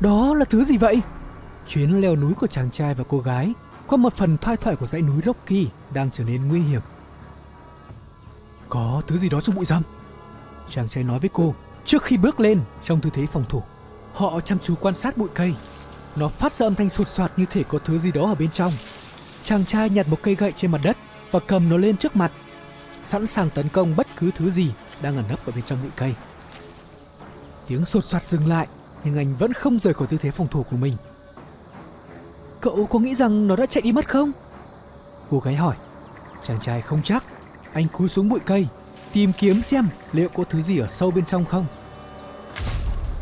Đó là thứ gì vậy? Chuyến leo núi của chàng trai và cô gái qua một phần thoai thoải của dãy núi Rocky đang trở nên nguy hiểm. Có thứ gì đó trong bụi rậm. Chàng trai nói với cô trước khi bước lên trong tư thế phòng thủ. Họ chăm chú quan sát bụi cây. Nó phát ra âm thanh sột soạt như thể có thứ gì đó ở bên trong. Chàng trai nhặt một cây gậy trên mặt đất và cầm nó lên trước mặt, sẵn sàng tấn công bất cứ thứ gì đang ẩn nấp ở bên trong bụi cây. Tiếng sột soạt dừng lại, nhưng anh vẫn không rời khỏi tư thế phòng thủ của mình. Cậu có nghĩ rằng nó đã chạy đi mất không? Cô gái hỏi. Chàng trai không chắc. Anh cúi xuống bụi cây, tìm kiếm xem liệu có thứ gì ở sâu bên trong không.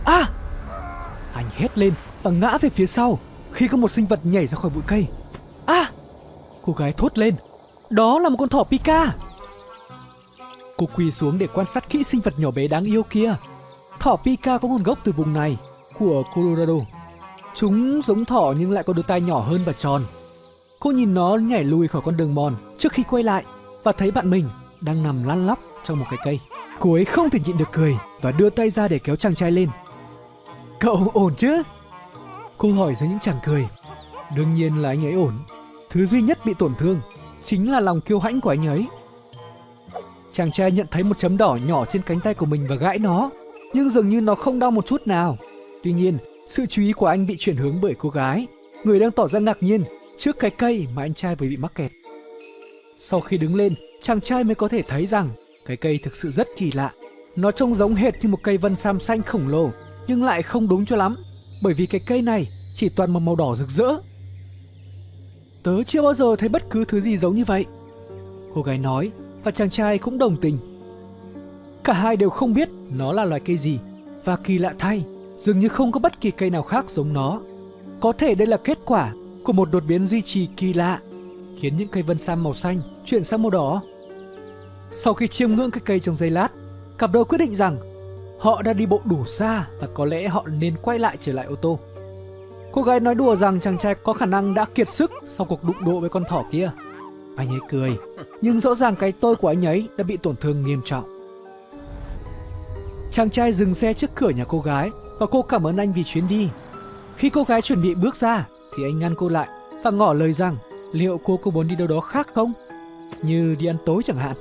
À! Anh hét lên và ngã về phía sau khi có một sinh vật nhảy ra khỏi bụi cây. À! Cô gái thốt lên. Đó là một con thỏ Pika. Cô quỳ xuống để quan sát kỹ sinh vật nhỏ bé đáng yêu kia. Thỏ Pika có nguồn gốc từ vùng này, của Colorado. Chúng giống thỏ nhưng lại có đôi tai nhỏ hơn và tròn. Cô nhìn nó nhảy lùi khỏi con đường mòn trước khi quay lại và thấy bạn mình đang nằm lăn lóc trong một cái cây. Cô ấy không thể nhịn được cười và đưa tay ra để kéo chàng trai lên. Cậu ổn chứ? Cô hỏi dưới những chàng cười. Đương nhiên là anh ấy ổn. Thứ duy nhất bị tổn thương chính là lòng kiêu hãnh của anh ấy. Chàng trai nhận thấy một chấm đỏ nhỏ trên cánh tay của mình và gãi nó, nhưng dường như nó không đau một chút nào. Tuy nhiên, sự chú ý của anh bị chuyển hướng bởi cô gái, người đang tỏ ra ngạc nhiên trước cái cây mà anh trai vừa bị mắc kẹt. Sau khi đứng lên, chàng trai mới có thể thấy rằng cái cây thực sự rất kỳ lạ. Nó trông giống hệt như một cây vân sam xanh khổng lồ, nhưng lại không đúng cho lắm, bởi vì cái cây này chỉ toàn một màu đỏ rực rỡ. Tớ chưa bao giờ thấy bất cứ thứ gì giống như vậy. Cô gái nói và chàng trai cũng đồng tình. Cả hai đều không biết nó là loài cây gì và kỳ lạ thay, dường như không có bất kỳ cây nào khác giống nó. Có thể đây là kết quả của một đột biến duy trì kỳ lạ, khiến những cây vân sam màu xanh chuyển sang màu đỏ. Sau khi chiêm ngưỡng cái cây trong giây lát, cặp đôi quyết định rằng họ đã đi bộ đủ xa và có lẽ họ nên quay lại trở lại ô tô. Cô gái nói đùa rằng chàng trai có khả năng đã kiệt sức sau cuộc đụng độ với con thỏ kia. Anh ấy cười, nhưng rõ ràng cái tôi của anh ấy đã bị tổn thương nghiêm trọng. Chàng trai dừng xe trước cửa nhà cô gái và cô cảm ơn anh vì chuyến đi. Khi cô gái chuẩn bị bước ra thì anh ngăn cô lại và ngỏ lời rằng liệu cô có muốn đi đâu đó khác không? Như đi ăn tối chẳng hạn.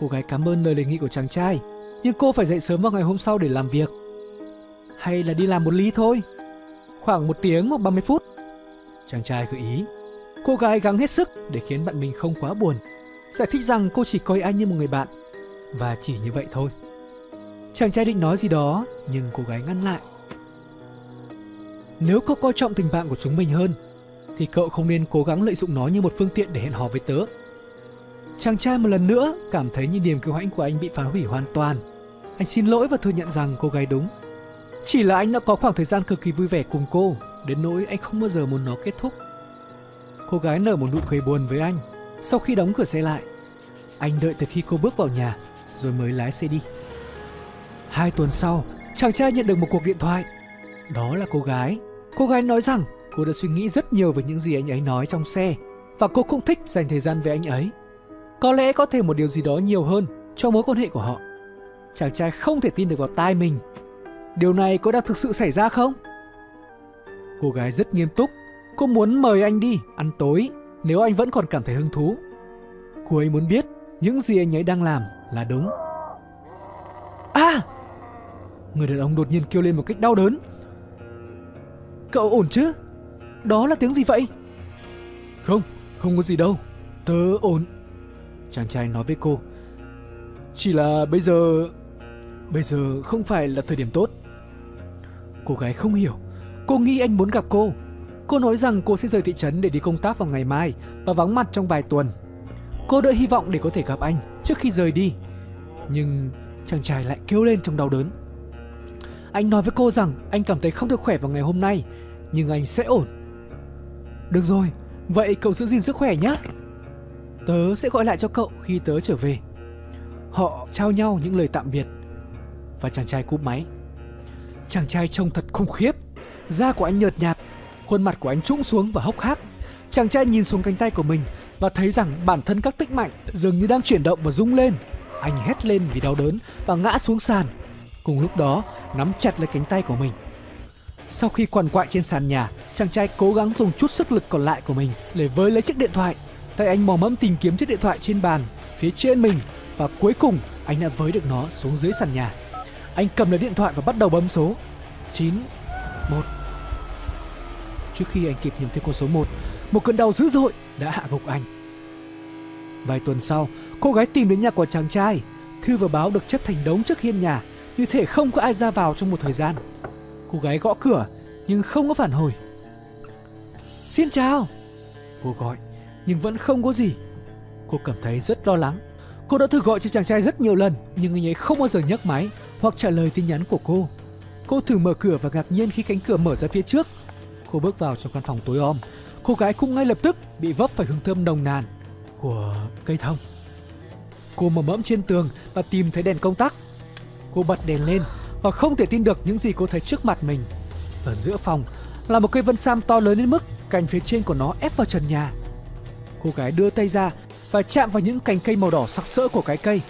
Cô gái cảm ơn lời đề nghị của chàng trai, nhưng cô phải dậy sớm vào ngày hôm sau để làm việc. Hay là đi làm một ly thôi? Khoảng một tiếng hoặc 30 phút. Chàng trai gợi ý. Cô gái gắng hết sức để khiến bạn mình không quá buồn. Giải thích rằng cô chỉ coi anh như một người bạn. Và chỉ như vậy thôi. Chàng trai định nói gì đó, nhưng cô gái ngăn lại. Nếu cậu coi trọng tình bạn của chúng mình hơn, thì cậu không nên cố gắng lợi dụng nó như một phương tiện để hẹn hò với tớ. Chàng trai một lần nữa cảm thấy như niềm kiêu hãnh của anh bị phá hủy hoàn toàn. Anh xin lỗi và thừa nhận rằng cô gái đúng. Chỉ là anh đã có khoảng thời gian cực kỳ vui vẻ cùng cô, đến nỗi anh không bao giờ muốn nó kết thúc. Cô gái nở một nụ cười buồn với anh sau khi đóng cửa xe lại. Anh đợi từ khi cô bước vào nhà rồi mới lái xe đi. Hai tuần sau, chàng trai nhận được một cuộc điện thoại. Đó là cô gái. Cô gái nói rằng cô đã suy nghĩ rất nhiều về những gì anh ấy nói trong xe và cô cũng thích dành thời gian với anh ấy. Có lẽ có thể một điều gì đó nhiều hơn cho mối quan hệ của họ. Chàng trai không thể tin được vào tai mình. Điều này có đang thực sự xảy ra không? Cô gái rất nghiêm túc. Cô muốn mời anh đi ăn tối nếu anh vẫn còn cảm thấy hứng thú. Cô ấy muốn biết những gì anh ấy đang làm là đúng. À! Người đàn ông đột nhiên kêu lên một cách đau đớn. Cậu ổn chứ? Đó là tiếng gì vậy? Không, không có gì đâu. Tớ ổn. Chàng trai nói với cô. Chỉ là bây giờ... Bây giờ không phải là thời điểm tốt. Cô gái không hiểu. Cô nghĩ anh muốn gặp cô. Cô nói rằng cô sẽ rời thị trấn để đi công tác vào ngày mai và vắng mặt trong vài tuần. Cô đợi hy vọng để có thể gặp anh trước khi rời đi. Nhưng chàng trai lại kêu lên trong đau đớn. Anh nói với cô rằng anh cảm thấy không được khỏe vào ngày hôm nay, nhưng anh sẽ ổn. Được rồi, vậy cậu giữ gìn sức khỏe nhé. Tớ sẽ gọi lại cho cậu khi tớ trở về. Họ trao nhau những lời tạm biệt và chàng trai cúp máy. Chàng trai trông thật khủng khiếp, da của anh nhợt nhạt, khuôn mặt của anh trũng xuống và hốc hác. Chàng trai nhìn xuống cánh tay của mình và thấy rằng bản thân các tích mạnh dường như đang chuyển động và rung lên. Anh hét lên vì đau đớn và ngã xuống sàn. Cùng lúc đó, nắm chặt lấy cánh tay của mình. Sau khi quằn quại trên sàn nhà, chàng trai cố gắng dùng chút sức lực còn lại của mình để với lấy chiếc điện thoại. Tay anh mò mẫm tìm kiếm chiếc điện thoại trên bàn, phía trên mình và cuối cùng anh đã với được nó xuống dưới sàn nhà. Anh cầm lấy điện thoại và bắt đầu bấm số 9 1 Trước khi anh kịp nhầm thấy con số 1, một cơn đau dữ dội đã hạ gục anh. Vài tuần sau, cô gái tìm đến nhà của chàng trai. Thư và báo được chất thành đống trước hiên nhà, như thể không có ai ra vào trong một thời gian. Cô gái gõ cửa, nhưng không có phản hồi. Xin chào! Cô gọi, nhưng vẫn không có gì. Cô cảm thấy rất lo lắng. Cô đã thử gọi cho chàng trai rất nhiều lần, nhưng anh ấy không bao giờ nhấc máy hoặc trả lời tin nhắn của cô. Cô thử mở cửa và ngạc nhiên khi cánh cửa mở ra phía trước. Cô bước vào trong căn phòng tối om. Cô gái cũng ngay lập tức bị vấp phải hương thơm nồng nàn của cây thông. Cô mở mẫm trên tường và tìm thấy đèn công tắc. Cô bật đèn lên và không thể tin được những gì cô thấy trước mặt mình. Ở giữa phòng là một cây vân sam to lớn đến mức cành phía trên của nó ép vào trần nhà. Cô gái đưa tay ra và chạm vào những cành cây màu đỏ sặc sỡ của cái cây.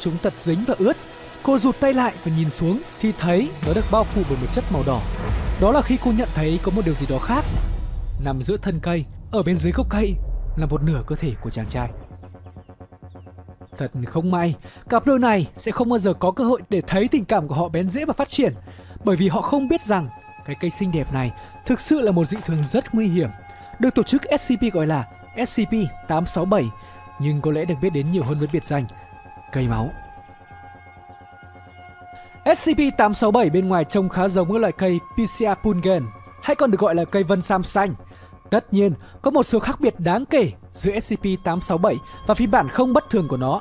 Chúng tật dính và ướt. Cô rụt tay lại và nhìn xuống thì thấy nó được bao phủ bởi một chất màu đỏ. Đó là khi cô nhận thấy có một điều gì đó khác. Nằm giữa thân cây, ở bên dưới gốc cây là một nửa cơ thể của chàng trai. Thật không may, cặp đôi này sẽ không bao giờ có cơ hội để thấy tình cảm của họ bén rễ và phát triển bởi vì họ không biết rằng cái cây xinh đẹp này thực sự là một dị thường rất nguy hiểm được tổ chức SCP gọi là SCP-867 nhưng có lẽ được biết đến nhiều hơn với biệt danh cây máu. SCP-867 bên ngoài trông khá giống với loại cây Picea pungen hay còn được gọi là cây vân sam xanh Tất nhiên, có một số khác biệt đáng kể giữa SCP-867 và phiên bản không bất thường của nó.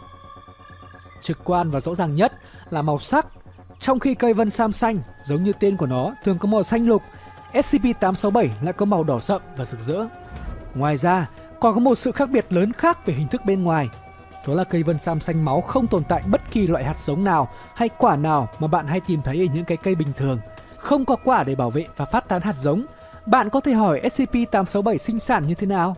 Trực quan và rõ ràng nhất là màu sắc. Trong khi cây vân sam xanh, giống như tên của nó, thường có màu xanh lục, SCP-867 lại có màu đỏ sậm và rực rỡ. Ngoài ra, còn có một sự khác biệt lớn khác về hình thức bên ngoài. Đó là cây vân sam xanh máu không tồn tại bất kỳ loại hạt giống nào hay quả nào mà bạn hay tìm thấy ở những cái cây bình thường. Không có quả để bảo vệ và phát tán hạt giống bạn có thể hỏi SCP-867 sinh sản như thế nào?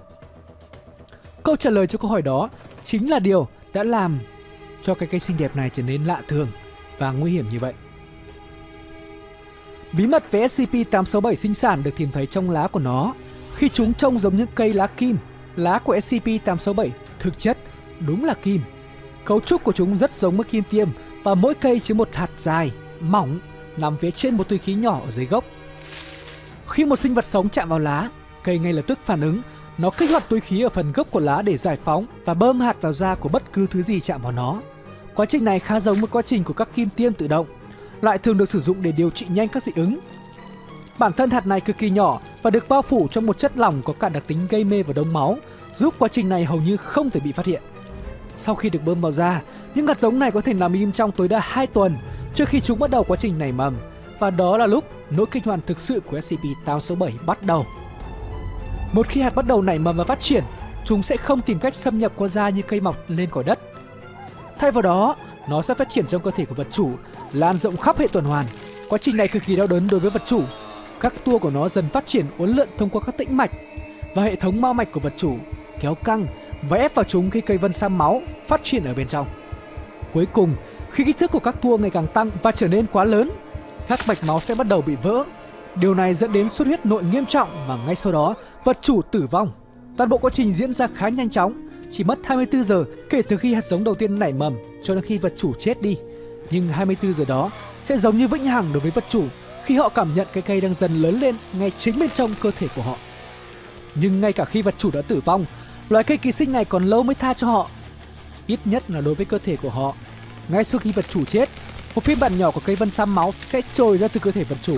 Câu trả lời cho câu hỏi đó chính là điều đã làm cho cái cây xinh đẹp này trở nên lạ thường và nguy hiểm như vậy. Bí mật về SCP-867 sinh sản được tìm thấy trong lá của nó. Khi chúng trông giống những cây lá kim, lá của SCP-867 thực chất đúng là kim. Cấu trúc của chúng rất giống với kim tiêm và mỗi cây chứa một hạt dài, mỏng nằm phía trên một túi khí nhỏ ở dưới gốc khi một sinh vật sống chạm vào lá, cây ngay lập tức phản ứng, nó kích hoạt túi khí ở phần gốc của lá để giải phóng và bơm hạt vào da của bất cứ thứ gì chạm vào nó. Quá trình này khá giống với quá trình của các kim tiêm tự động, lại thường được sử dụng để điều trị nhanh các dị ứng. Bản thân hạt này cực kỳ nhỏ và được bao phủ trong một chất lỏng có cả đặc tính gây mê và đông máu, giúp quá trình này hầu như không thể bị phát hiện. Sau khi được bơm vào da, những hạt giống này có thể nằm im trong tối đa 2 tuần trước khi chúng bắt đầu quá trình nảy mầm và đó là lúc nỗi kinh hoàng thực sự của SCP-867 bắt đầu. Một khi hạt bắt đầu nảy mầm và phát triển, chúng sẽ không tìm cách xâm nhập qua da như cây mọc lên khỏi đất. Thay vào đó, nó sẽ phát triển trong cơ thể của vật chủ, lan rộng khắp hệ tuần hoàn. Quá trình này cực kỳ đau đớn đối với vật chủ. Các tua của nó dần phát triển uốn lượn thông qua các tĩnh mạch và hệ thống mao mạch của vật chủ kéo căng và ép vào chúng khi cây vân sam máu phát triển ở bên trong. Cuối cùng, khi kích thước của các tua ngày càng tăng và trở nên quá lớn các mạch máu sẽ bắt đầu bị vỡ. Điều này dẫn đến xuất huyết nội nghiêm trọng và ngay sau đó vật chủ tử vong. Toàn bộ quá trình diễn ra khá nhanh chóng, chỉ mất 24 giờ kể từ khi hạt giống đầu tiên nảy mầm cho đến khi vật chủ chết đi. Nhưng 24 giờ đó sẽ giống như vĩnh hằng đối với vật chủ khi họ cảm nhận cái cây đang dần lớn lên ngay chính bên trong cơ thể của họ. Nhưng ngay cả khi vật chủ đã tử vong, loài cây ký sinh này còn lâu mới tha cho họ. Ít nhất là đối với cơ thể của họ. Ngay sau khi vật chủ chết, một phiên bản nhỏ của cây vân sam máu sẽ trồi ra từ cơ thể vật chủ.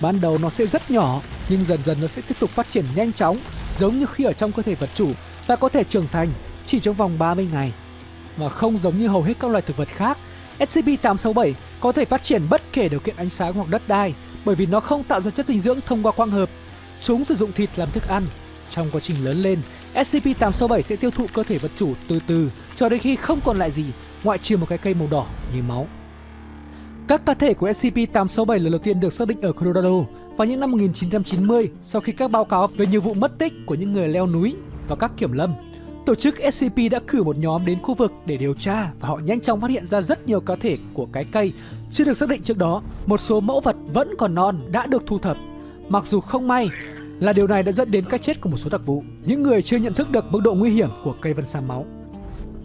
Ban đầu nó sẽ rất nhỏ, nhưng dần dần nó sẽ tiếp tục phát triển nhanh chóng, giống như khi ở trong cơ thể vật chủ ta có thể trưởng thành chỉ trong vòng 30 ngày. Và không giống như hầu hết các loài thực vật khác, SCP-867 có thể phát triển bất kể điều kiện ánh sáng hoặc đất đai bởi vì nó không tạo ra chất dinh dưỡng thông qua quang hợp. Chúng sử dụng thịt làm thức ăn. Trong quá trình lớn lên, SCP-867 sẽ tiêu thụ cơ thể vật chủ từ từ cho đến khi không còn lại gì ngoại trừ một cái cây màu đỏ như máu. Các cá thể của SCP-867 lần đầu tiên được xác định ở Colorado vào những năm 1990 sau khi các báo cáo về nhiều vụ mất tích của những người leo núi và các kiểm lâm. tổ chức SCP đã cử một nhóm đến khu vực để điều tra và họ nhanh chóng phát hiện ra rất nhiều cá thể của cái cây chưa được xác định trước đó. Một số mẫu vật vẫn còn non đã được thu thập. Mặc dù không may là điều này đã dẫn đến cái chết của một số đặc vụ, những người chưa nhận thức được mức độ nguy hiểm của cây vân sa máu.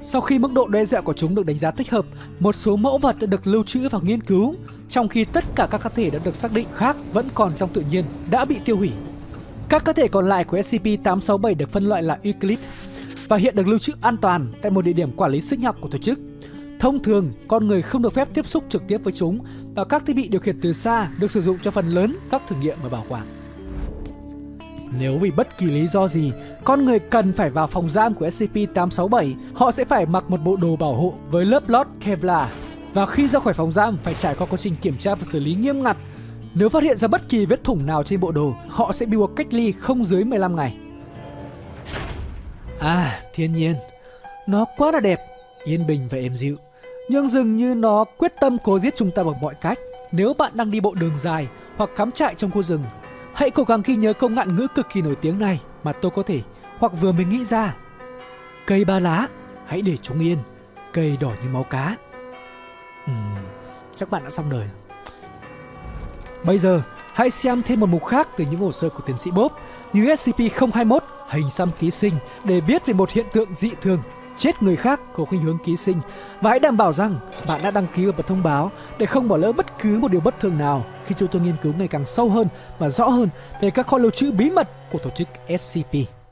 Sau khi mức độ đe dọa của chúng được đánh giá thích hợp, một số mẫu vật đã được lưu trữ và nghiên cứu, trong khi tất cả các cá thể đã được xác định khác vẫn còn trong tự nhiên đã bị tiêu hủy. Các cá thể còn lại của SCP-867 được phân loại là Euclid và hiện được lưu trữ an toàn tại một địa điểm quản lý sinh học của tổ chức. Thông thường, con người không được phép tiếp xúc trực tiếp với chúng và các thiết bị điều khiển từ xa được sử dụng cho phần lớn các thử nghiệm và bảo quản. Nếu vì bất kỳ lý do gì, con người cần phải vào phòng giam của SCP-867, họ sẽ phải mặc một bộ đồ bảo hộ với lớp lót Kevlar. Và khi ra khỏi phòng giam phải trải qua quá trình kiểm tra và xử lý nghiêm ngặt. Nếu phát hiện ra bất kỳ vết thủng nào trên bộ đồ, họ sẽ bị buộc cách ly không dưới 15 ngày. À, thiên nhiên. Nó quá là đẹp, yên bình và êm dịu. Nhưng dường như nó quyết tâm cố giết chúng ta bằng mọi cách. Nếu bạn đang đi bộ đường dài hoặc cắm trại trong khu rừng, hãy cố gắng ghi nhớ câu ngạn ngữ cực kỳ nổi tiếng này mà tôi có thể hoặc vừa mới nghĩ ra. Cây ba lá, hãy để chúng yên. Cây đỏ như máu cá. Uhm, chắc bạn đã xong đời. Bây giờ, hãy xem thêm một mục khác từ những hồ sơ của tiến sĩ Bob như SCP-021 hình xăm ký sinh để biết về một hiện tượng dị thường chết người khác có khuynh hướng ký sinh và hãy đảm bảo rằng bạn đã đăng ký và bật thông báo để không bỏ lỡ bất cứ một điều bất thường nào khi chúng tôi nghiên cứu ngày càng sâu hơn và rõ hơn về các kho lưu trữ bí mật của tổ chức SCP.